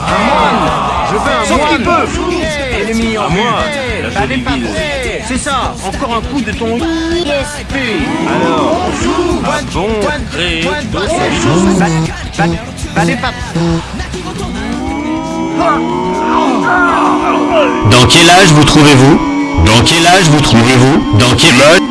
Ah, je veux un Sauf qu'il peut. Ennemi en moi, C'est ça, encore un coup de ton ISP Alors, bon bah, bah, bah, Dans quel âge vous trouvez-vous? Dans quel âge vous trouvez-vous Dans quel âge?